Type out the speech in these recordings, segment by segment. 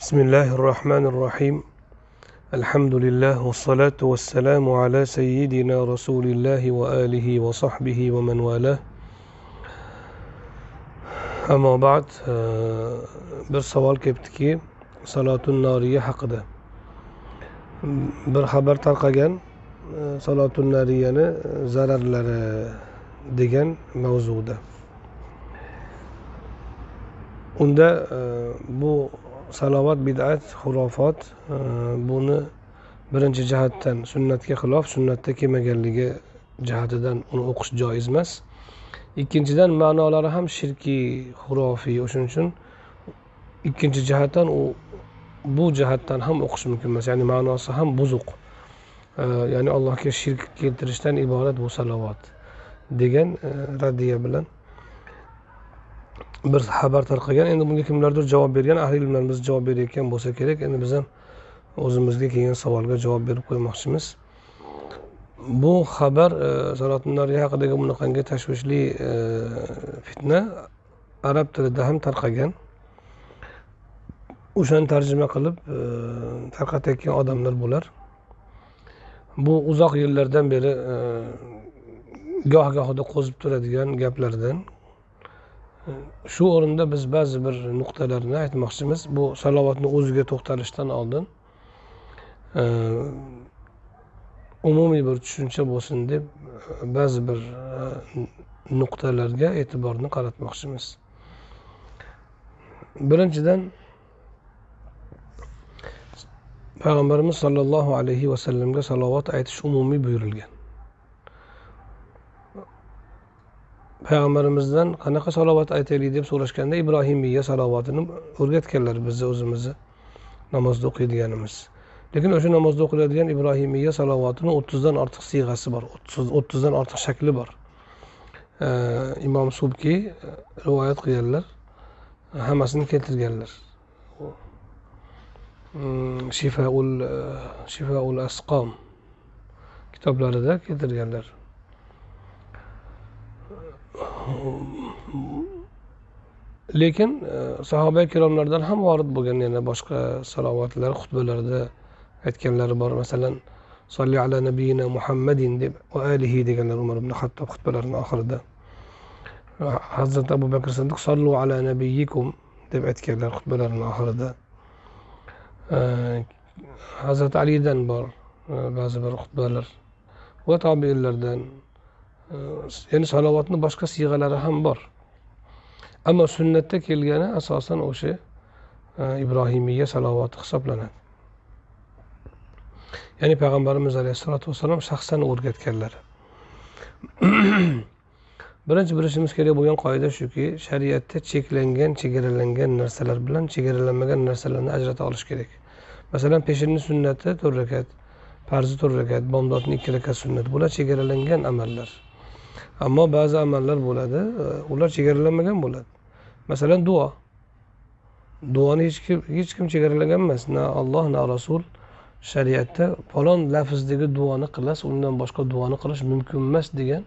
بسم الله الرحمن الرحيم. الحمد لله والصلاة والسلام على سيدنا رسول الله وآله وصحبه ومن والاه. أما بعد آه، بر سوال كبتكي صلاة النارية حقدة بر خبر ترقجن آه، صلاة النارية زرر لدجن موزودة. عند آه، بو salovat bid'at xurofot e, buni birinchi jihatdan sunnatga xilof sunnatda kelmaganligi jihatidan uni o'qish joiz emas. Ikkinchidan ma'nolari ham shirkiy xurofiy. O'shaning uchun ikkinchi jihatdan u bu jihatdan ham o'qish mumkin emas. Ya'ni ma'nosi ham buzuq. E, ya'ni allohga shirk keltirishdan iborat bu salovat degan e, raddiya bilan bir xabar tarqagan. Endi bunga kimlardir javob bergan ahli ilmlarimiz javob berayotgan bo'lsa kerak. Endi biz ham o'zimizga kelgan savolga javob berib qo'ymoqchimiz. Bu xabar e, salotun nariya haqidagi bunaqangi tashvishli e, fitna arab tilida ham tarqagan. O'shani tarjima qilib e, tarqatayotgan odamlar bular. Bu uzoq yillardan beri goh gohida qo'zib turadigan gaplardan shu o'rinda biz ba'zi bir nuqtalarni aytmoqchimiz. Bu salovatni o'ziga to'xtalishdan oldin e, umumiy bir tushuncha bo'lsin deb e, ba'zi bir e, nuqtalarga e'tiborni qaratmoqchimiz. Birinchidan payg'ambarimiz sollallohu alayhi vasallamga salovat aytish umumiy buyurilgan. Payg'ambarimizdan qanaqa salovat aytaylik deb so'rashganda ibrohimiya salovatini o'rgatganlar bizni o'zimizni namozda o'qiydiganimiz. Lekin o'sha namozda o'qiladigan ibrohimiya salovatini o'ttizdan ortiq siyg'asi bor o'ttizdan ortiq shakli bor. Imom subkiy e, rivoyat qilganlar hammasini keltirganlar. Hmm, shifaul e, shifaul asqom kitoblarida keltirganlar. Lekin e, sahoba ikromlardan ham vorid bo'lgan yana boshqa salovatlar xutbalarda aytganlari bor. Masalan solli ala nabiyina muhammadin deb va alihi deganlar umar ibn hattob xutbalarini oxirida. Hazrati abu bakr siddiq sollu ala nabiyikum deb aytganlar xutbalarini oxirida. E, Hazrati alidan bor e, ba'zi bir xutbalar va tobeinlardan ya'ni salovatni boshqa siyg'alari ham bor. Ammo sunnatda kelgani asosan o'sha e, ibrohimiya salovati hisoblanadi. Ya'ni payg'ambarimiz alayhissalotu vassalom shaxsan o'rgatganlar birinchi bilishimiz kerak bo'lgan qoida shuki shariatda cheklangan chegaralangan narsalar bilan chegaralanmagan narsalarni ajrata olish kerak. Masalan peshinni sunnati to'rt rakat farzi to'rt rakat bomdodni ikki rakat sunnat bular chegaralangan amallar. Ammo ba'zi amallar bo'ladi e, ular chegaralanmagan bo'ladi. Masalan duo. Duoni hech kim hech kim chegaralagan emas na olloh na rasul shariatda falon lafzdagi duoni qilasiz undan boshqa duoni qilish mumkin emas degan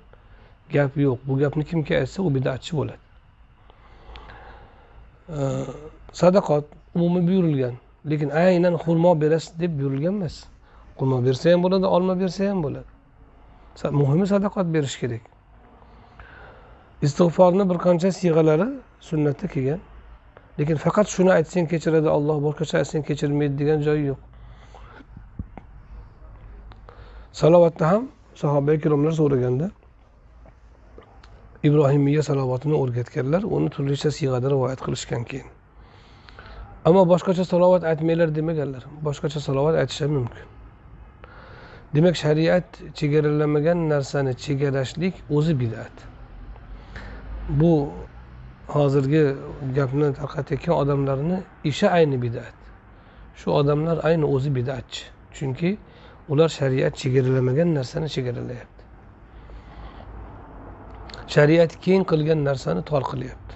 gap yo'q. Bu gapni kimga aytsa u bidatchi bo'ladi. E, Sadaqot umumiy buyurilgan lekin aynan xurmo berasiz deb buyurilgan emas. Xurmo bersa ham bo'ladi olma bersa ham bo'ladi. Muhimi sadaqat berish kerak. Istig'forni bir qancha siyg'alari sunnatda kelgan. Lekin faqat shuni aytsang kechiradi olloh boshqacha aytsang kechirmaydi degan joyi yo'q. Salovatda ham sahoba ikromlar so'raganda ibrohimiya salovatini o'rgatganlar uni turlicha siyg'ada rivoyat qilishgan keyin. Ammo boshqacha salovat aytmanglar demaganlar boshqacha salovat aytish ham mumkin. Demak shariat chegaralamagan narsani chegarashlik o'zi bidat. Bu hozirgi gapni tarqatayotgan odamlarni ishi ayni bidat. Shu odamlar ayni o'zi bidatchi. Chunki ular shariat chegaralamagan narsani chegaralayapti. Shariat keng qilgan narsani tor qilyapti.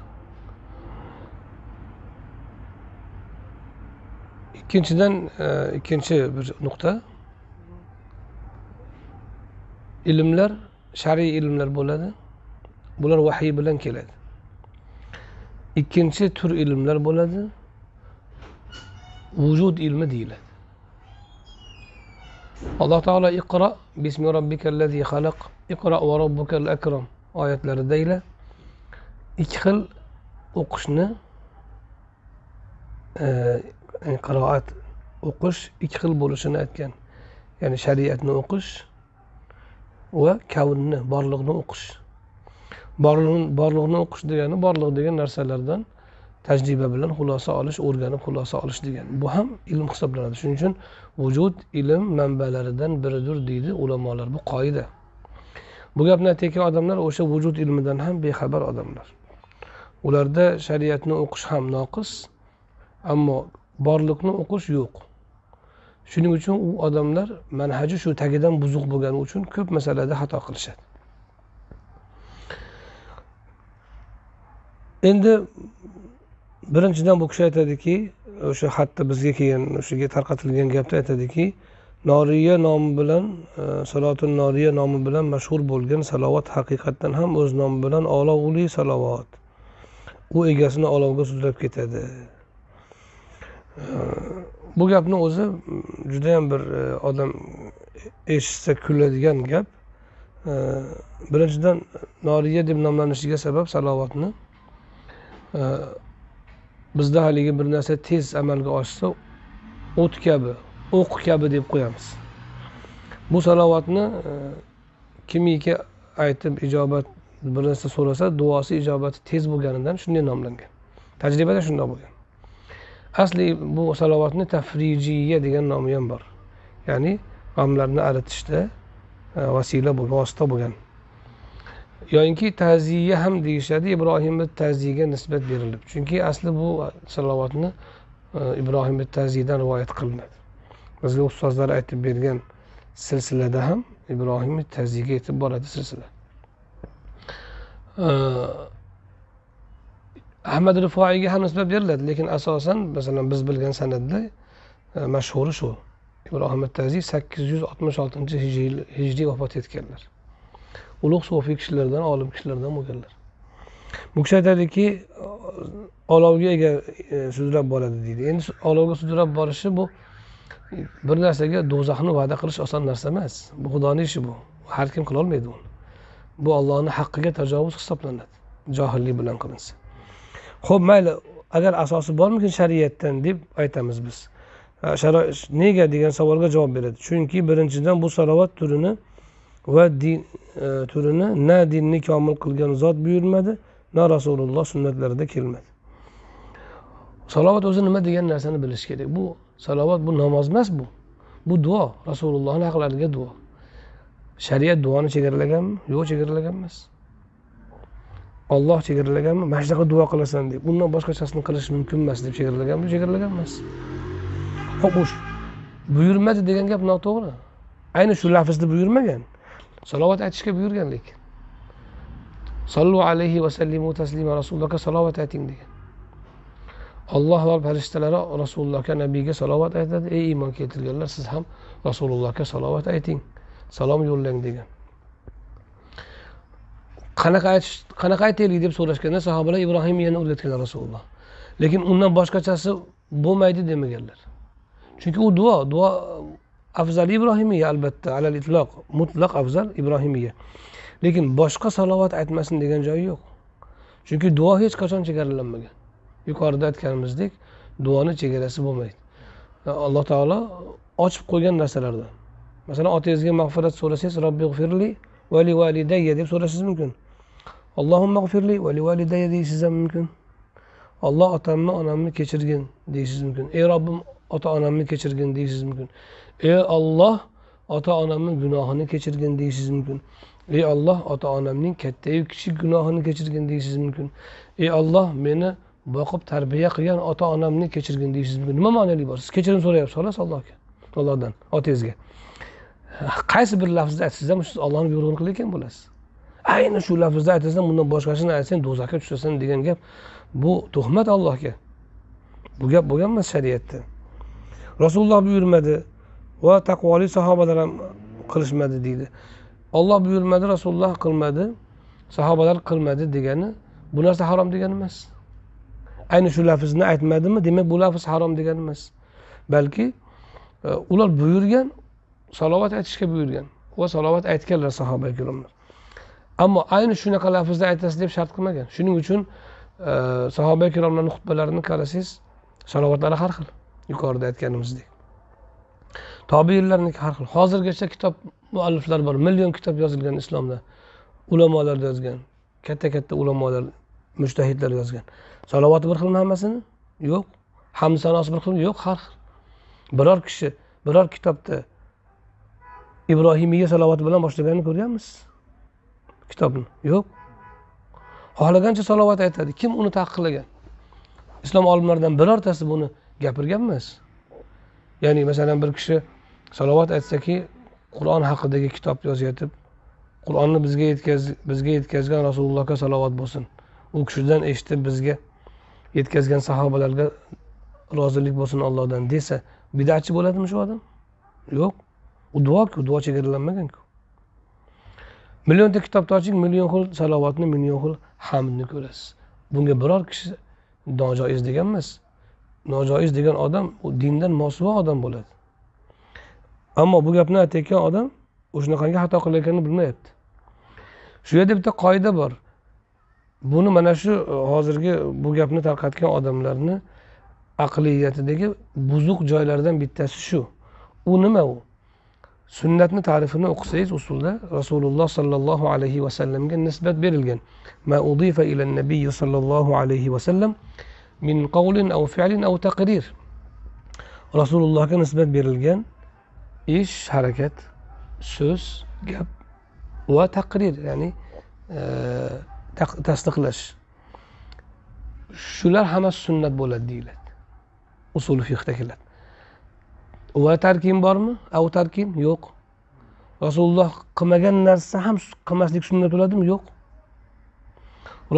Ikkinchidan e, ikkinchi bir nuqta. Ilmlar shar'iy ilmlar bo'ladi. Bular vahiy bilan keladi. Ikkinchi tur ilmlar bo'ladi. Vujud ilmi deyiladi. Alloh taolo iqro bismi robbikallazi xalaq iqro va robbikal akram oyatlaridagina ikki xil o'qishni e, qiroat o'qish ikki xil bo'lishini aytgan. Ya'ni shariatni o'qish va kavnni borliqni o'qish. Borliqni o'qish degani borliq degan narsalardan tajriba bilan xulosa olish o'rganib xulosa olish degani. Bu ham ilm hisoblanadi. Shuning uchun vujud ilm manbalaridan biridir deydi ulamolar bu qoida. Bu gapni aytayotgan odamlar o'sha vujud ilmidan ham bexabar odamlar. Ularda shariatni o'qish ham noqis ammo borliqni o'qish yo'q. Shuning uchun u odamlar manhaji shu tagidan buzuq bo'lgani uchun ko'p masalada xato qilishadi. Endi birinchidan bu kishi aytadiki o'sha xatda bizga kelgan o'shaga tarqatilgan gapda aytadiki noriya nomi bilan e, salotul noriya nomi bilan mashhur bo'lgan salovat haqiqatdan ham o'z nomi bilan olovli salovat. U egasini olovga sudrab ketadi. E, bu gapni o'zi judayam bir e, odam eshitsa kuladigan gap. E, birinchidan noriya deb nomlanishiga sabab salovatni bizda haligi bir narsa tez amalga oshsa o't kabi o'q kabi deb qo'yamiz. Bu salovatni e, kimiki aytib ijobat bir narsa so'rasa duosi ijobati tez bo'lganidan shunday nomlangan. Tajribada shundoq bo'lgan. Asli bu salovatni tafrijiya degan nomi ham bor. Ya'ni g'amlarni aritishda e, vasila bo'lgan vosita bo'lgan. Yoyinki taziya ham deyishadi ibrohimni taziyga nisbat berilib. Chunki asli bu salovatni e, ibrohimni ibrohim taziydan rivoyat qilinadi. Bizga ustozlar aytib bergan silsilada ham ibrohim taziyga yetib boradi silsila. E, Ahmad rifoiyga ham nisbat beriladi lekin asosan masalan biz bilgan san'atda e, mashhuri shu. Ibrohim taziy sakkiz yuz oltmish oltinchi hijriy vafot etganlar. Ulug' sufiy kishilardan olim kishilardan bo'lganlar. Bu kishi aytadiki olovga ega e, sudrab boradi deydi. Endi olovga sudrab borishi bu bir narsaga do'zaxni va'da qilish oson narsa emas. Bu xudoni ishi bu. Har kim qilolmaydi uni. Bu ollohni haqqiga tajovuz hisoblanadi. Johillik bilan qilinsa. Ho'p mayli agar asosi bormikin shariatdan deb aytamiz biz. Nega degan savolga javob beradi. Chunki birinchidan bu salovat turini va din e, turini na dinni komil qilgan zot buyurmadi na rasululloh sunnatlarida kelmadi. Salovat o'zi nima degan narsani bilish kerak? Bu salovat bu namoz emas bu. Bu duo rasulullohni haqlariga duo. Shariat duoni chegaralaganmi yo'q chegaralagan emas olloh chegaralaganmi mana shunaqa duo qilasan deb. Undan boshqachasini qilish mumkin emas deb chegaralaganmi chegaralagan emas ho'p buyurmadi degan gap noto'g'ri. Ayni shu lafzda buyurmagan. Salovat aytishga buyurgan lekin sollu alayhi vasallimu taslima rasulullohga salovat ayting degan olloh va farishtalari rasulullohga nabiyga salovat aytadi ey iymon keltirganlar siz ham rasulullohga salovat ayting salom yo'llang degan qanaqa aytish qanaqa aytaylik deb so'rashganda sahobalar ibrohimiyani o'rgatganlar rasululloh lekin undan boshqachasi bo'lmaydi demaganlar chunki u duo duo afzal ibrohimiya albatta alal itloq mutlaq afzal ibrohimiya. Lekin boshqa salovat aytmasin degan joyi yo'q. Chunki duo hech qachon chegaralanmagan. Yuqorida aytganimizdek duoni chegarasi bo'lmaydi. Alloh taolo ochib qo'ygan narsalardan. Masalan otangizga mag'firat so'rasangiz robbi g'firli vali validayya deb so'rashingiz mumkin. Allohimma g'firli va livalidayya deyishingiz ham mumkin. Olloh otamni onamni kechirgin deyishingiz mumkin. Ey robbim ota onamni kechirgin deysiz mumkin. Ey olloh ota onamni gunohini kechirgin deysiz mumkin. Ey olloh ota onamning kattayu kichik gunohini kechirgin deysiz mumkin. Ey olloh meni boqib tarbiya qilgan ota onamni kechirgin deysiz mumkin. Nima ma'noli bor? Siz kechirim so'rayapsiz xolos allohga allohdan otangizga. Qaysi bir lafzni aytsangiz ham siz ollohni buyrug'ini qilayotgan bo'lasiz. Ayni shu lafzda aytasan bundan boshqasini aytsang do'zaxga tushasan degan gap. Bu tuhmat allohga. Bu gap bo'lgan emas shariatda. Rasululloh buyurmadi. Va taqvoli sahobalar ham qilishmadi deydi. Olloh buyurmadi rasululloh qilmadi. Sahobalar qilmadi degani bu narsa harom degani emas. Ayni shu lafzni aytmadimi? Demak bu lafz harom degani emas. Balki e, ular buyurgan salovat aytishga buyurgan va salovat aytganlar sahoba ikromlar ammo ayni shunaqa lafzda aytasiz deb shart qilmagan. Shuning uchun e, sahoba ikromlarni xutbalarini qarasangiz salovatlari har xil. Yuqorida aytganimizdek. Tobiinlarniki har xil hozirgacha kitob mualliflar bor. Million kitob yozilgan islomda. Ulamolar yozgan. Katta katta ulamolar mushtahidlar yozgan. Salovati bir xilmi hammasini? Yo'q. Hamd sanosi bir xilmi? Yo'q har xil. Biror kishi biror kitobda ibrohimiya salovati bilan boshlaganini ko'rganmiz kitobni? Yo'q. Xohlagancha salovat aytadi. Kim uni taqiqlagan? Islom olimlaridan birortasi buni gapirgan emas ya'ni masalan bir kishi salovat aytsaki qur'on haqidagi kitob yozayotib qur'onni bizga yetkaz bizga yetkazgan rasulullohga salovat bo'lsin. U kishidan eshitib bizga yetkazgan sahobalarga rozilik bo'lsin allohdan desa bidatchi bo'ladimi shu odam? Yo'q. U duoku duo chegaralanmaganku. Millionta kitobni oching million xil salovatni million xil hamdni ko'rasiz. Bunga biror kishi nojoiz degan emas nojoiz degan odam u dindan mosuvo odam bo'ladi. Ammo bu gapni aytayotgan odam o'shanaqangi xato qilayotganini bilmayapti. Shu yerda bitta qoida bor. Buni mana shu e, hozirgi bu gapni tarqatgan odamlarni aqliyatidagi buzuq joylardan bittasi shu. U nima u? Sunnatni ta'rifini o'qisangiz usulda rasululloh sollallohu alayhi vasallamga nisbat berilgan. Ma udifa ila nabiy sollallohu alayhi vasallam min qavlin av fi'lin av taqrir. Rasulullohga nisbat berilgan ish harakat so'z gap va taqrir ya'ni e, tasdiqlash. Shular hammasi sunnat bo'ladi deyiladi. Usul fiqda keladi. Va tarkim bormi? Av tarkim? Yo'q. Rasululloh qilmagan narsa ham qilmaslik sunnat bo'ladimi? Yo'q.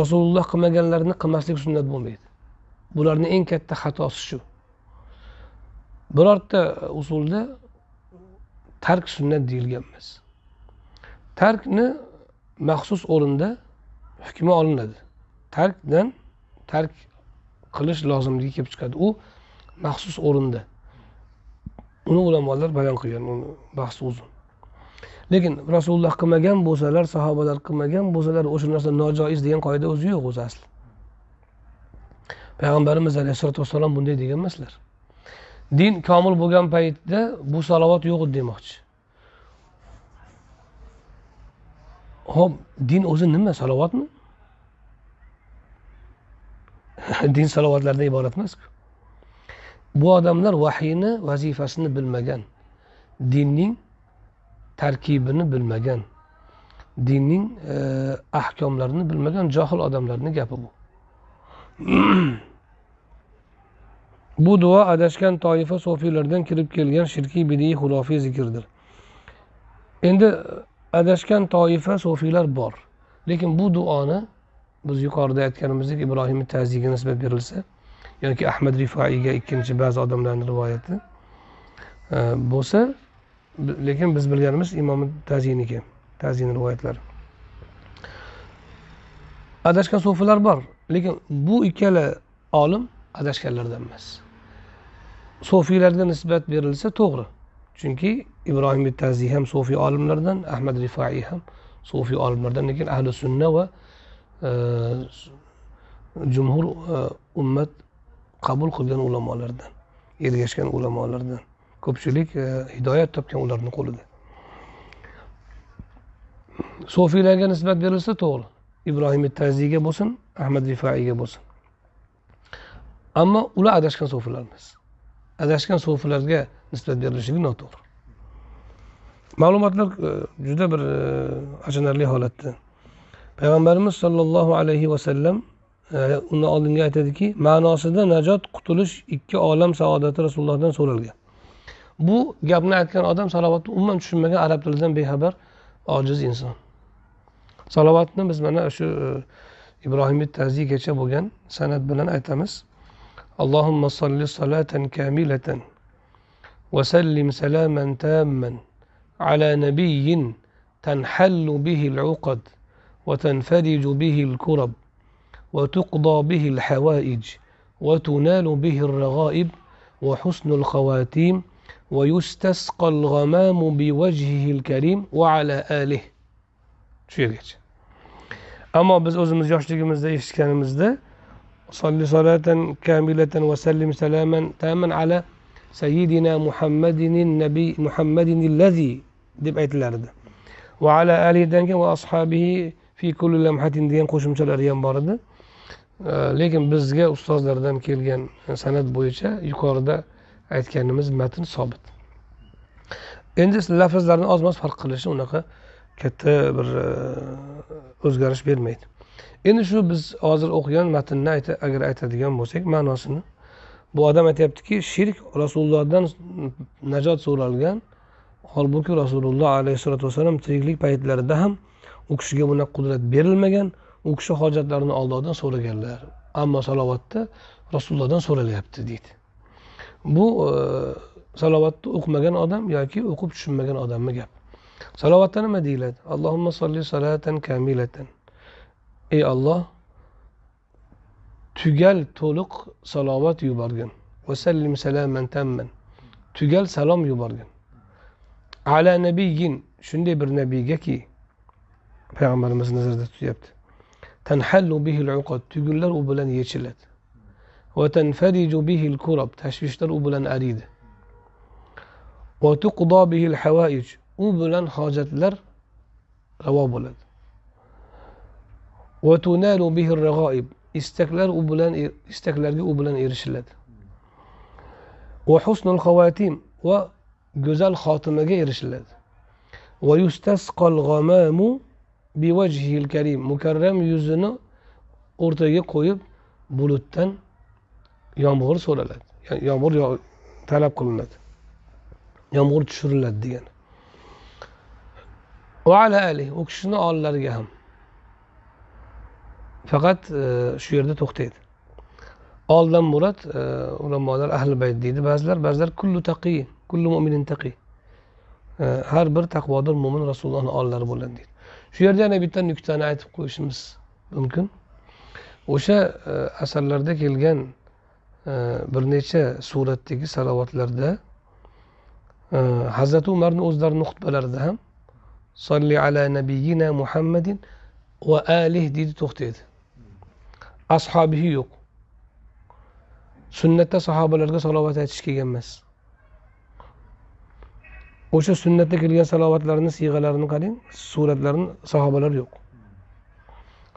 Rasululloh qilmaganlarni qilmaslik sunnat bo'lmaydi. Bularni eng katta xatosi shu. Birorta usulda tark sunnat deyilgan emas tarkni maxsus o'rinda hukmi olinadi. Tarkdan tark qilish lozimligi kelib chiqadi. U maxsus o'rinda. Uni ulamolar bayon qilgan uni bahsi uzun. Lekin rasululloh qilmagan bo'lsalar sahobalar qilmagan bo'lsalar o'sha narsa nojoiz degan qoida o'zi yo'q o'zi asli. Payg'ambarimiz alayhissalotu vassalom bunday degan emaslar. Din komil bo'lgan paytda bu salovat yo'q edi demoqchi. Ho'p din o'zi nima salovatmi? Din salovatlardan iborat emasku. Bu odamlar vahiyni vazifasini bilmagan. Dinning tarkibini bilmagan. Dinning e, ahkomlarini bilmagan johil odamlarni gapi bu. bu duo adashgan toifa sofiylardan kirib kelgan shirkiy bidiy xulofiy zikrdir endi e, adashgan toifa sofiylar bor lekin bu duoni biz yuqorida aytganimizdek ibrohim taziyga nisbat berilsa yoki ahmad rifoiyga ikkinchi ba'zi odamlarni rivoyati e, bo'lsa lekin biz bilganimiz imom taziyniki taziyni rivoyatlari. Adashgan sofiylar bor lekin bu ikkala olim adashganlardan emas. Sofiylarga nisbat berilsa to'g'ri. Chunki ibrohim taziy ham sofiy olimlardan ahmad rifaiy ham sofiy olimlardan lekin ahli sunna va e, jumhur e, ummat qabul qilgan ulamolardan ergashgan ulamolardan ko'pchilik e, hidoyat topgan ularni qo'lida. Sofiylarga nisbat berilsa to'g'ri. Ibrohim taziyga bo'lsin ahmad rifaiyga bo'lsin. Ammo ular adashgan sofiylar emas adashgan sufilarga nisbat berilishligi noto'g'ri. Ma'lumotlar e, juda bir e, achinarli holatda. Payg'ambarimiz sollallohu alayhi vasallam e, undan oldingi aytadiki ma'nosida najot qutulish ikki olam saodati rasulullohdan so'ralgan. Bu gapni aytgan odam salovatni umuman tushunmagan arab tilidan bexabar ojiz inson. Salovatni biz mana shu e, ibrohim taziygacha bo'lgan san'at bilan aytamiz. اللهم صل صلاة كاملة وسلم سلاما تاما على نبي تنحل به العقد وتنفرج به الكرب وتقضى به الحوائج وتنال به الرغائب وحسن الخواتيم ويستسقى الغمام بوجهه الكريم وعلى آله. Shu yergacha ammo biz o'zimiz yoshligimizda eshitganimizda صل صلاة كاملة وسلم سلاما تاما على سيدنا محمد النبي محمد الذي allazi deb aytilardi va ala alidan keyin va ashabihi fi kulli lamhatin degan qo'shimchalari ham bor edi lekin bizga ustozlardan kelgan san'at bo'yicha yuqorida aytganimiz matn sobit endi lafzlarni oz moz farq qilishi unaqa katta bir o'zgarish bermaydi endi shu biz hozir o'qigan matnni agar aytadigan bo'lsak ma'nosini. Bu odam aytyaptiki shirk rasulullohdan najot so'ralgan holbuki rasululloh alayhissalotu vassalom tiriklik paytlarida ham u kishiga bunaqa qudrat berilmagan u kishi hojatlarini ollohdan so'raganlar. Ammo salovatda rasulullohdan so'ralyapti deydi. Bu e, salovatni o'qimagan odam yoki o'qib tushunmagan odamni gap? Salovatda nima deyiladi? Allohumma solli salatan kamilatan. Ey olloh tugal to'liq salovat yuborgin vasallim salaman tamman tugal salom yuborgin ala nabiyin shunday bir nabiygaki payg'ambarimiz nazarda tutyapti tanhallu bihil uqad. Tugunlar u bilan yechiladi va tanfariju bihil kurab. Tashvishlar u bilan ariydi va tuqdo bihil havaij u bilan hojatlar ravo bo'ladi va tunalu bihil rag'oib istaklar u bilan er, istaklarga u bilan erishiladi. Va husnul xavatim va go'zal xotimaga erishiladi. Va yustasqal g'amamu bivajhil karim. Mukarram yuzini o'rtaga qo'yib bulutdan yomg'ir so'raladi. Yomg'ir talab qilinadi. Yomg'ir tushiriladi degani. Va ala ali u kishini ollariga ham. Faqat e, shu yerda to'xtaydi. Oldan murod e, ulamolar ahli bayt deydi. Ba'zilar ba'zilar kullu taqiy kullu mo'minin taqiy e, har bir taqvodor mo'min rasulullohni ollari bo'ladi deydi. Shu yerda yana bitta nuqtani aytib qo'yishimiz mumkin. O'sha asarlarda kelgan bir necha suratdagi salovatlarda hazrati umarni o'zlarini xutbalarida ham solli ala nabiyina muhammadin va alih deydi to'xtaydi. Ashobihi yo'q sunnatda sahobalarga salovat aytish kelgan emas o'sha sunnatda kelgan salovatlarni siyg'alarini qarang suratlarini sahobalar yo'q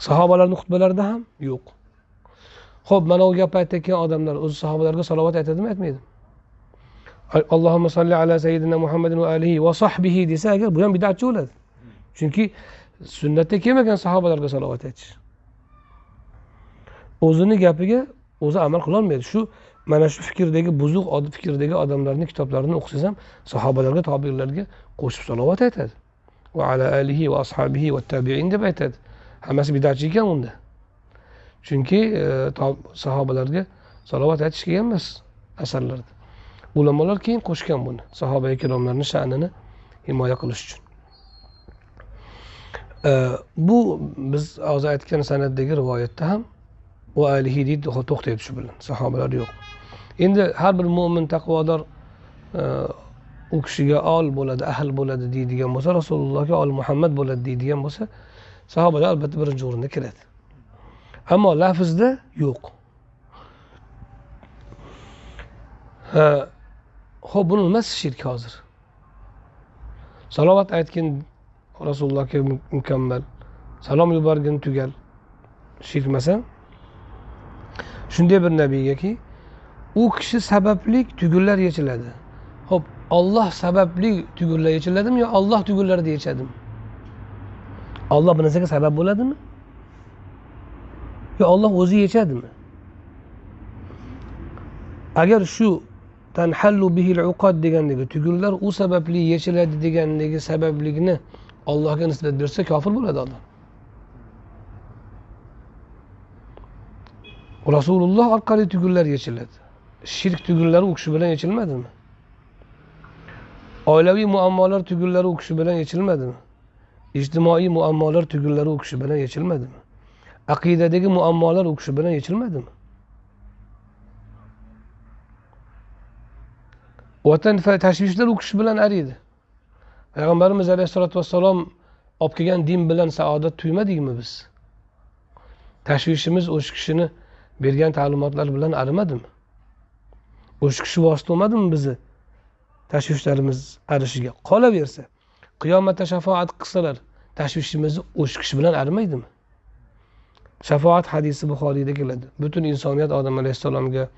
sahobalarni xutbalarida ham yo'q ho'p mana u gapni aytayotgan odamlar o'zi sahobalarga salovat aytadimi aytmaydi. Allohimma ala sayyidina muhammadin va alihi va sahbihi desa agar bu ham bidatchi bo'ladi. Chunki sunnatda kelmagan sahobalarga salovat aytish o'zini gapiga o'zi amal qilolmaydi. Shu mana shu fikrdagi buzuq fikrdagi odamlarni kitoblarini o'qisangiz ham sahobalarga tobiinlarga qo'shib salovat aytadi. Va ala alihi va ashabihi va tabiin deb aytadi. Hammasi bidatchi ekan unda. Chunki e, sahobalarga salovat aytish kelgan emas asarlarda. Ulamolar keyin qo'shgan buni sahoba ikromlarni sha'nini himoya qilish uchun. E, bu biz hozir aytgan san'atdagi rivoyatda ham va alihi deydi to'xtaydi shu bilan sahobalar yo'q. Endi har bir mo'min taqvodor e, u kishiga ol bo'ladi ahl bo'ladi deydigan bo'lsa rasulullohga ol muhammad bo'ladi deydigan bo'lsa sahobalar albatta birinchi o'rinda kiradi. Ammo lafzda yo'q. Ho'p buni nimasi shirk hozir? Salovat aytgin rasulullohga mukammal salom yuborgin tugal. Shirkmasa shunday bir nabiygaki u kishi sababli tugunlar yechiladi. Ho'p olloh sababli tugunlar yechiladimi yo olloh tugunlarida yechadimi olloh bir narsaga sabab bo'ladimi? Yo olloh o'zi yechadimi? Agar shu tanhallu bihil uqad degandagi tugunlar u sababli yechiladi degandagi sabablikni ollohga nisbat bersa kofir bo'ladi odam. Rasululloh orqali tugunlar yechiladi. Shirk tugunlari u kishi bilan yechilmadimi? Oilaviy muammolar tugunlari u kishi bilan yechilmadimi? Ijtimoiy muammolar tugunlari u kishi bilan yechilmadimi? Aqidadagi muammolar u kishi bilan yechilmadimi? Vatan tashvishlar u kishi bilan ariydi. Payg'ambarimiz alayhissalotu vassalom olib kelgan din bilan saodat tuymadikmi biz? Tashvishimiz o'sha kishini bergan ta'limotlar bilan arimadimi? O'sha kishi vosita bo'lmadimi bizni tashvishlarimiz arishiga? Qolaversa qiyomatda shafoat qilsalar tashvishimizni o'sha kishi bilan arimaydimi? Shafoat hadisi buxoriyda keladi. Butun insoniyat odam alayhissalomga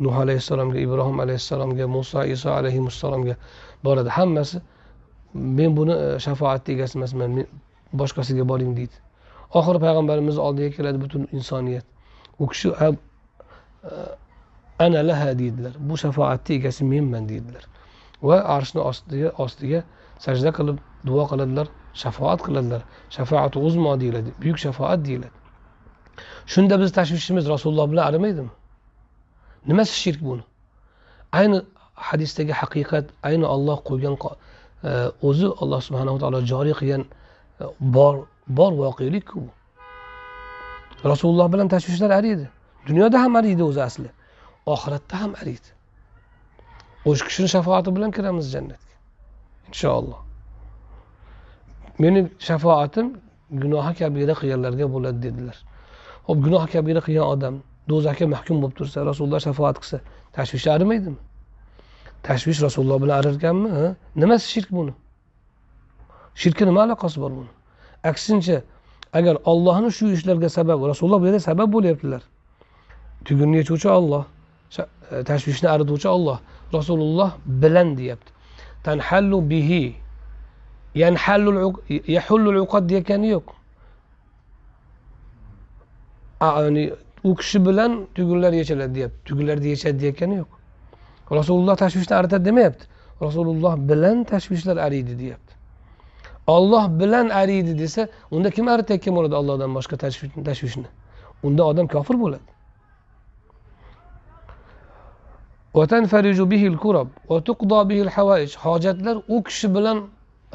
nuh alayhissalomga ibrohim alayhissalomga muso iso alayhissalomga boradi. Hammasi men buni e, shafoatni egasi emasman men boshqasiga boring deydi. Oxiri payg'ambarimizni oldiga keladi butun insoniyat. U kishi ana laha deydilar. Bu shafoatni egasi menman deydilar. Va arshni ostiga ostiga sajda qilib duo qiladilar shafoat qiladilar. Shafoat uzmo deyiladi buyuk shafoat deyiladi. Shunda biz tashvishimiz rasululloh bilan arimaydimi? Nimasi shirk buni? Ayni hadisdagi haqiqat ayni olloh qo'ygan e, o'zi alloh subhanava taolo joriy qilgan e, bor bor voqelikku bu. Rasululloh bilan tashvishlar ariydi dunyoda ham ariydi o'zi asli. Oxiratda ham ariydi o'sha kishini shafoati bilan kiramiz jannatga. Inshaalloh. Meni shafoatim gunohi kabira qilganlarga bo'ladi dedilar. Hop gunohi kabira qilgan odam do'zaxga mahkum bo'lib tursa rasululloh shafoat qilsa tashvishi arimaydimi? Tashvish rasululloh bilan arirkanmi nimasi shirk buni? Shirkka nima aloqasi bor buni? Aksincha agar ollohni shu ishlarga sabab rasululloh bu yerda sabab bo'lyaptilar tugunni yechuvchi olloh e, tashvishni arituvchi olloh rasululloh bilan deyapti tanhallu bihi. Yahullul uqad degani yo'q ya'ni u kishi bilan tugunlar yechiladi deyapti tugunlarni yechadi deyayotgani yo'q rasululloh tashvishni aritadi demayapti rasululloh bilan tashvishlar ariydi deyapti olloh bilan ariydi desa unda kim aritayotgan bo'ladi ollohdan boshqa tashvishni? Unda odam kofir bo'ladi. Hojatlar u kishi bilan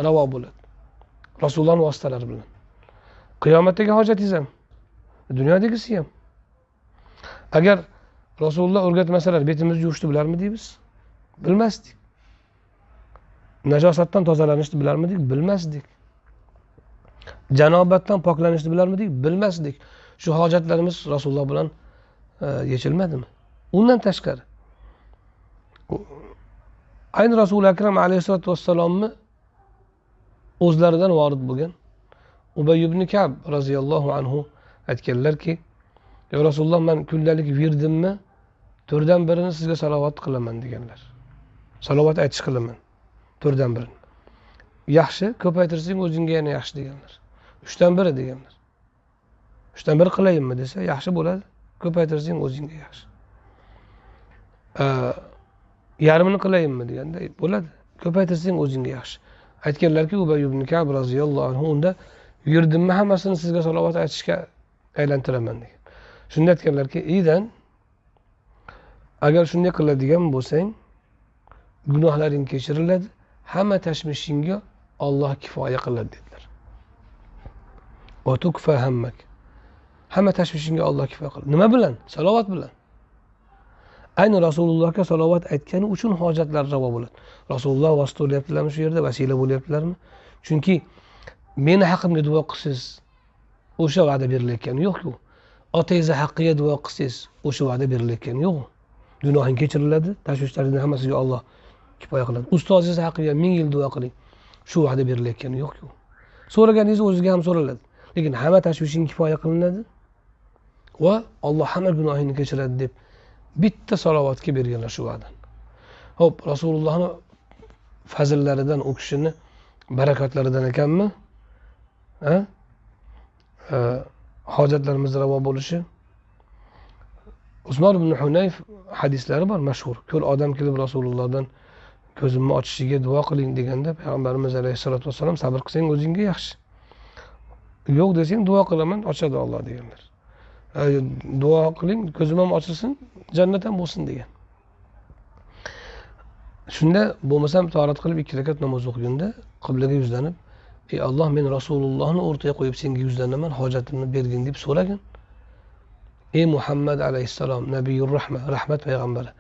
ravo bo'ladi. Rasulullohni vositalari bilan. Qiyomatdagi hojatingiz ham dunyodagisi ham. Agar rasululloh o'rgatmasalar betimizni yuvishni bilarmidingiz bilmasdik. Najosatdan tozalanishni bilarmidik? Bilmasdik. Janobatdan poklanishni bilarmidik? Bilmasdik. Shu hojatlarimiz rasululloh bilan e, yechilmadimi? Undan tashqari. Ayni rasuli akram alayhissalotu vassalomni o'zlaridan vorid bo'lgan ubay ibn kab roziyallohu anhu aytganlarki yo rasululloh man kundalik virdimni to'rtdan birini sizga salovat qilaman deganlar. Salovat aytish qilaman. To'rtdan birini yaxshi ko'paytirsang o'zingga yana yaxshi deganlar. Uchdan biri deganlar. Uchdan biri qilayinmi desa yaxshi bo'ladi. Ko'paytirsang o'zingga yaxshi. Yarmini qilayinmi deganda e, bo'ladi. Ko'paytirsang o'zingga yaxshi. Aytganlarki ubay ibn kab roziyallohu anhu unda yurdimmi hammasini sizga salovat aytishga aylantiraman degan. Shunda aytganlarki idan agar shunday qiladigan bo'lsang gunohlaring kechiriladi hamma tashvishingga olloh kifoya qiladi dedilar. Hammak. Hamma tashvishingga olloh kifoya qiladi. Nima bilan? Salovat bilan. Ayni rasulullohga salovat aytgani uchun hojatlar ravo bo'ladi. Rasululloh vosita bo'lyaptilarmi shu yerda? Vasila bo'lyaptilarmi? Chunki meni haqimga duo qilsangiz o'sha va'da berilayotgani yo'qku otangizni haqqiga duo qilsangiz o'sha va'da berilayotgani yo'q. Gunohing kechiriladi tashvishlaringni hammasiga olloh kifoya qiladi. Ustozingiz haqiga ming yil duo qiling. Shu va'da berilayotgani yo'qku. So'raganingiz o'zizga ham so'raladi. Lekin hamma tashvishing kifoya qilinadi. Va olloh hamma gunohingni kechiradi deb bitta salovatga berganlar shu va'dani ho'p rasulullohni fazillaridan u kishini barakatlaridan ekanmi? Hojatlarimiz ravo bo'lishi. Usmon ibn hunayf hadislari bor mashhur. Ko'l odam kelib rasulullohdan ko'zimni ochishiga duo qiling deganda payg'ambarimiz alayhissalotu vassalom sabr qilsang o'zingga yaxshi. Yo'q desang duo qilaman ochadi olloh deganlar. Duo qiling ko'zim ham ochilsin jannat ham bo'lsin degan. Shunda bo'lmasam torat qilib ikki rakat namoz o'qiganda qiblaga yuzlanib ey alloh men rasulullohni o'rtaga qo'yib senga yuzlanaman hojatimni bergin deb so'ragin. Ey muhammad alayhissalom nabiyur rahma rahmat payg'ambari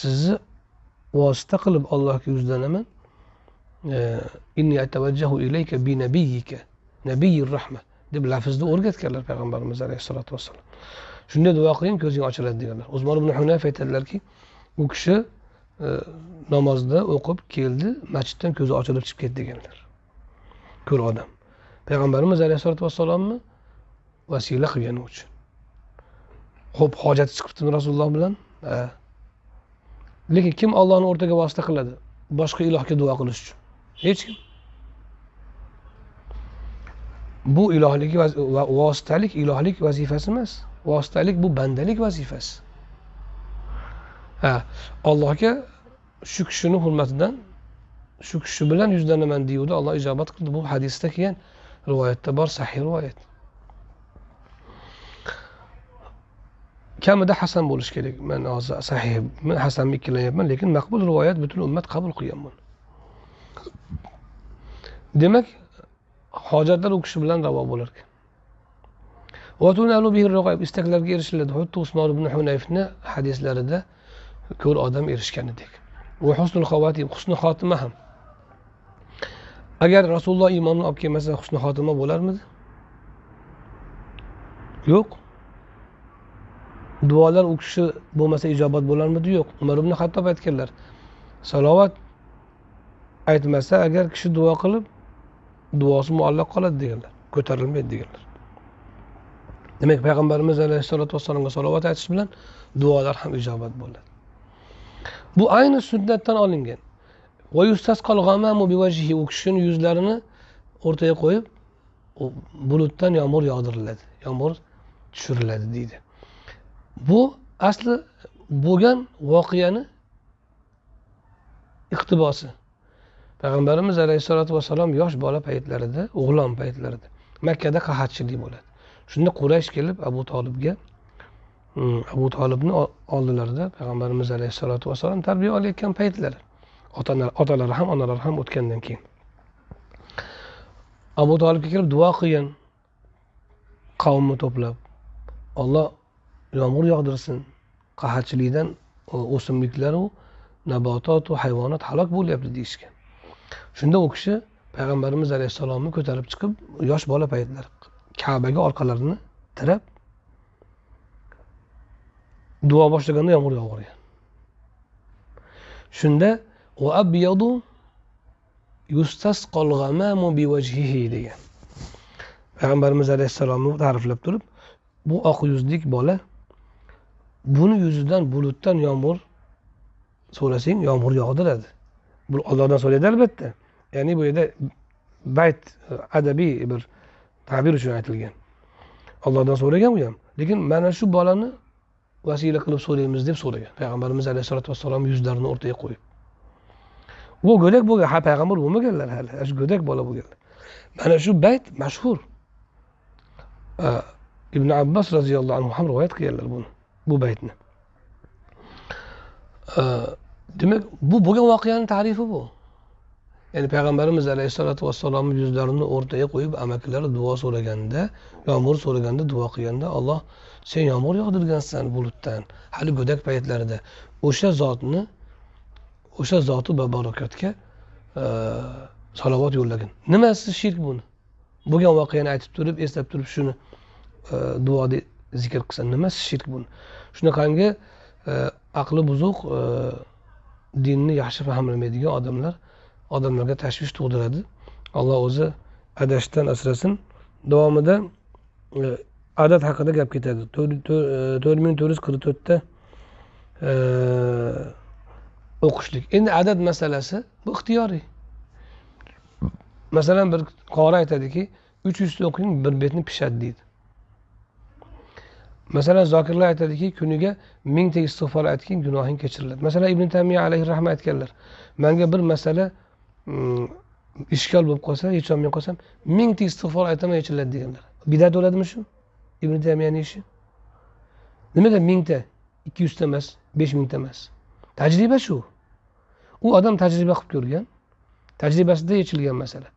sizni vosita qilib allohga yuzlanaman e, inni atavajjahu ilayka bi nabiyika nabiyir rahma deb lafzni o'rgatganlar payg'ambarimiz alayhissalotu vassalom shunday duo qiling ko'zing ochiladi deganlar. Usmon ibn hunayf aytadilarki u kishi e, namozda o'qib keldi masjiddan ko'zi ochilib chiqib ketdi deganlar. Ko'r odam. Payg'ambarimiz alayhissalotu vassalomni vasila qilgani uchun. Ho'p hojati chiqibdimi rasululloh bilan? Lekin kim ollohni o'rtaga vosita qiladi? Boshqa ilohga duo qilish uchun. Hech kim. Bu ilohlik vositalik ilohlik vazifasi emas. Vositalik bu bandalik vazifasi. Ha allohga shu kishini hurmatidan shu kishi bilan yuzlanaman deyuvdi. Olloh ijobat qildi. Bu hadisda kelgan rivoyatda bor sahih rivoyat. Kamida hasan bo'lishi kerak. Man hozir sahih hasanmi ikkilanyapman lekin maqbul rivoyat butun ummat qabul qilgan buni demak hojatlar u kishi bilan ravo bo'lar ekan istaklarga erishiladi. Xuddi usmon ibn hunayfni hadislarida ko'r odam erishganidek husnul xavatim husni xotima ham. Agar rasululloh iymonni olib kelmasa husni xotima bo'larmidi? Yo'q. Duolar u kishi bo'lmasa ijobat bo'larmidi? Yo'q. Umar ibn hattob aytganlar salovat aytmasa agar kishi duo qilib duosi muallaq qoladi deganlar ko'tarilmaydi deganlar. Demak payg'ambarimiz alayhissalotu vassalomga salovat aytish bilan duolar ham ijobat bo'ladi. Bu ayni sunnatdan olingan. U kishini yuzlarini o'rtaga qo'yib bulutdan yomg'ir yog'diriladi yomg'ir tushiriladi deydi. Bu asli bo'lgan voqeani iqtibosi. Payg'ambarimiz alayhissalotu vassalom yosh bola paytlarida o'g'lon paytlarida makkada qahatchilik bo'ladi. Shunda quraysh kelib abu tolibga mm, abu tolibni oldilarida payg'ambarimiz alayhissalotu vassalom tarbiya olayotgan paytlari. Otalari ham onalari ham o'tgandan keyin. Abu tolibga kelib duo qilgan qavmni to'plab olloh yomg'ir yog'dirsin. Qahatchilikdan e, o'simliklaru nabototu hayvonot halok bo'lyapti deyishgan. Shunda u kishi payg'ambarimiz alayhissalomni ko'tarib chiqib yosh bola paytlar kabaga orqalarini tirab duo boshlaganda yomg'ir yog'irgan. Shunda degan. Payg'ambarimiz alayhissalomni ta'riflab turib bu oq yuzlik bola buni yuzidan bulutdan yomg'ir so'rasang yomg'ir yog'diradi bu ollohdan so'raydi albatta ya'ni bu yerda bayt adabiy bir ta'bir uchun aytilgan ollohdan so'ragan u ham lekin mana shu bolani vasila qilib so'raymiz deb so'ragan payg'ambarimiz alayhissalotu vassalom yuzlarini o'rtaga qo'yib u go'dak bo'lgan ha payg'ambar bo'lmaganlar hali shu go'dak bola bo'lganlar mana shu bayt mashhur ibn abbos roziyallohu anhu ham rivoyat qilganlar buni bu baytni. Demak bu bo'lgan voqeani tarifi bu. Ya'ni payg'ambarimiz alayhissalotu vassalomni yuzlarini o'rtaga qo'yib amakilari duo so'raganda yomg'ir so'raganda duo qilganda olloh sen yomg'ir yog'dirgansan bulutdan hali go'dak paytlarida. O'sha zotni o'sha zoti babarokatga e, salovat yo'llagin. Nimasi shirk buni? Bo'lgan voqeani aytib turib eslab turib shuni e, duoda zikr qilsa nimasi shirk buni. Shunaqangi e, aqli buzuq e, dinni yaxshi fahmlamaydigan odamlar odamlarga tashvish tug'diradi. Alloh o'zi adashishdan asrasin. Davomida e, adat adad haqida gap ketadi. To'rt ming to'rt yuz qirq to'rtta o'qishlik. Endi adad masalasi bu ixtiyoriy. Masalan bir qori aytadiki uch yuzta o'qing bir betni pishadi deydi. Masalan zokirlar aytadiki kuniga mingta istig'for aytgin gunohing kechiriladi. Masalan ibn tamiya alayhi rahmat aytganlar manga bir masala mm, ishkol bo'lib qolsa yecholmay qolsam mingta istig'for aytaman yechiladi deganlar. Bidat bo'ladimi shu? Ibn tamiyani ishi. Nimaga mingta? Ikki yuzta emas besh mingta emas. Tajriba shu. U odam tajriba qilib ko'rgan tajribasida yechilgan masala.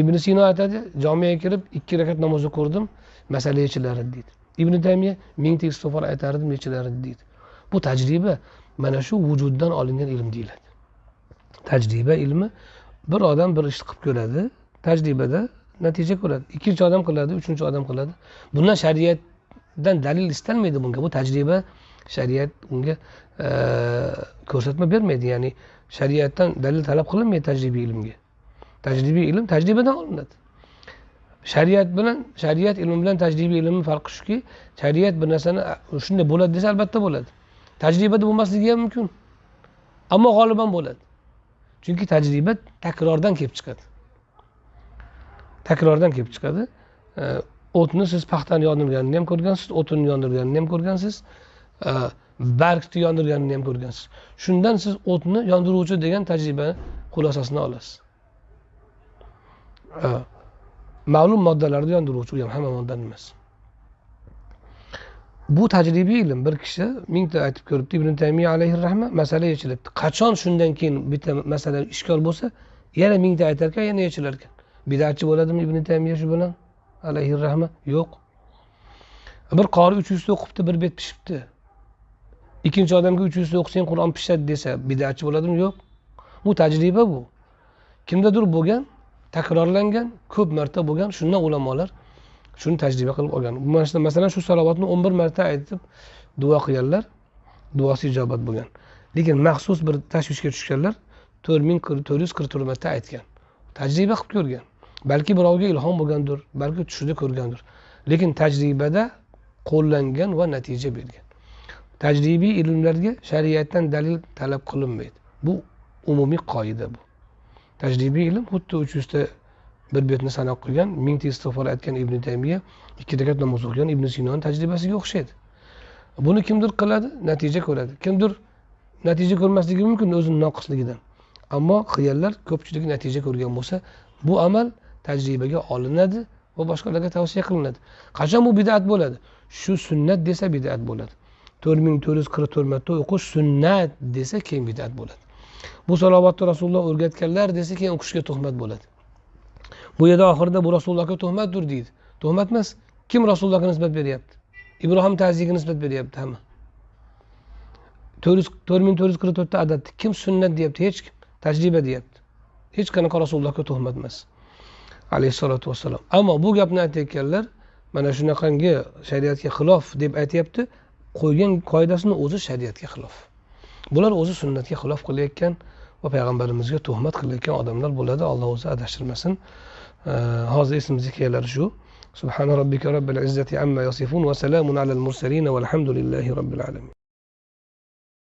Ibn sino aytadi jomiyaga kirib ikki rakat namoz o'qirdim masala yechilar deydi ibn taymiya mingta istig'for aytardim nechilar deydi. Bu tajriba mana shu vujuddan olingan ilm deyiladi. Tajriba ilmi bir odam bir ishni qilib ko'radi tajribada natija ko'radi. Ikkinchi odam qiladi uchinchi odam qiladi. Bundan shariatdan dalil istalmaydi bunga. Bu tajriba shariat unga e, ko'rsatma bermaydi. Ya'ni shariatdan dalil talab qilinmaydi tajribiy ilmga. Tajribiy ilm tajribadan olinadi. Shariat bilan shariat ilmi bilan tajribiy ilmni farqi shuki shariat bir narsani shunday bo'ladi desa albatta bo'ladi. Tajribada bo'lmasligi ham mumkin. Ammo g'oliban bo'ladi. Chunki tajriba takrordan kelib chiqadi. Takrordan kelib chiqadi. E, o'tni siz paxtani yondirganini ham ko'rgansiz o'tinni yondirganini ham ko'rgansiz e, bargni yondirganini ham ko'rgansiz. Shundan siz o'tni yondiruvchi degan tajriba xulosasini olasiz. E, ma'lum moddalarni yondiruvchi u ham hamma moddan emas. Bu tajribiy ilm. Bir kishi mingta aytib ko'ribdi ibn tamiya alayhi rahma masala yechilibdi. Qachon shundan keyin bitta masala ishkol bo'lsa yana mingta aytar ekan yana yechilar ekan bidatchi bo'ladimi ibn tamiya shu bilan? Alayhi rahma? Yo'q. Bir qori uch yuzta o'qibdi bir bet pishibdi. Ikkinchi odamga uch yuzta o'qisang qur'on pishadi desa bidatchi bo'ladimi? Yo'q. Bu tajriba bu. Kimdadir bo'lgan takrorlangan ko'p marta bo'lgan shundan ulamolar shuni tajriba qilib olgan. Masalan shu salovatni o'n bir marta aytib duo qilganlar duosi ijobat bo'lgan. Lekin maxsus bir tashvishga tushganlar to'rt ming to'rt yuz qirq to'rt marta aytgan. Tajriba qilib ko'rgan. Balki birovga ilhom bo'lgandir balki tushida ko'rgandir. Lekin tajribada qo'llangan va natija bergan. Tajribiy ilmlarga shariatdan dalil talab qilinmaydi. Bu umumiy qoida bu. Tajribiy ilm xuddi uch yuzta bir betni sanab qilgan mingta istig'for aytgan ibn taymiya ikki rakat namoz o'qigan ibn sinoni tajribasiga o'xshaydi. Buni kimdir qiladi natija ko'radi. Kimdir natija ko'rmasligi mumkin o'zini noqisligidan. Ammo qilganlar ko'pchilik natija ko'rgan bo'lsa bu amal tajribaga olinadi va boshqalarga tavsiya qilinadi. Qachon bu bidat bo'ladi? Shu sunnat desa bidat bo'ladi. To'rt ming to'rt yuz qirq to'rt marta o'qish sunnat desa keyin bidat bo'ladi. Bu salovatni rasululloh o'rgatganlar desa keyin o'qishga tuhmat bo'ladi. Bu yerda oxirida bu rasulullohga tuhmatdir deydi. Tuhmat emas kim rasulullohga nisbat beryapti? Ibrohim taziyaga nisbat beryapti hamma. To'rt yuz to'rt ming to'rt yuz qirq to'rtta adadni kim sunnat deyapti? Hech kim. Tajriba deyapti. Hech qanaqa rasulullohga tuhmat emas. Alayhissalotu vassalom ammo bu gapni aytayotganlar mana shunaqangi shariatga xilof deb aytyapti. Qo'ygan qoidasini o'zi shariatga xilof. bular o'zi sunnatga xilof qilayotgan va payg'ambarimizga tuhmat qilayotgan odamlar bo'ladi alloh o'zi adashtirmasin hozir esimizga kelari shu سبحان ربك رب العزة عما يصفون وسلام على المرسلين والحمد لله رب العالمين